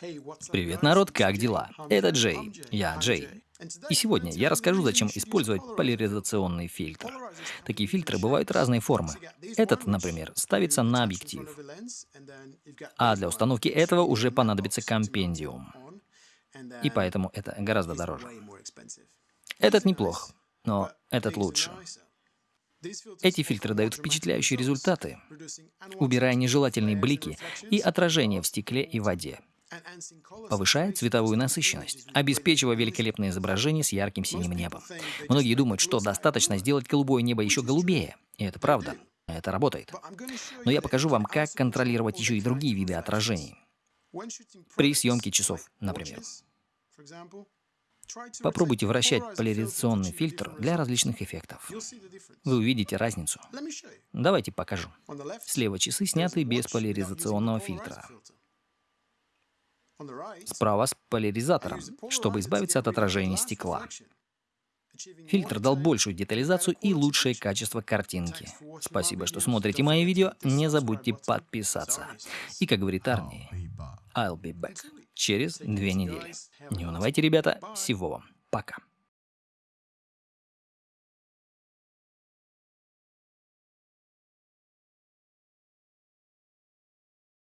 Привет, народ, как дела? Это Джей. Я Джей. И сегодня я расскажу, зачем использовать поляризационный фильтр. Такие фильтры бывают разной формы. Этот, например, ставится на объектив. А для установки этого уже понадобится компендиум. И поэтому это гораздо дороже. Этот неплох, но этот лучше. Эти фильтры дают впечатляющие результаты, убирая нежелательные блики и отражения в стекле и воде. Повышает цветовую насыщенность, обеспечивая великолепное изображение с ярким синим небом. Многие думают, что достаточно сделать голубое небо еще голубее. И это правда. Это работает. Но я покажу вам, как контролировать еще и другие виды отражений. При съемке часов, например. Попробуйте вращать поляризационный фильтр для различных эффектов. Вы увидите разницу. Давайте покажу. Слева часы сняты без поляризационного фильтра. Справа с поляризатором, чтобы избавиться от отражения стекла. Фильтр дал большую детализацию и лучшее качество картинки. Спасибо, что смотрите мои видео. Не забудьте подписаться. И, как говорит Арни, I'll be back через две недели. Не унывайте, ребята. Всего вам. Пока.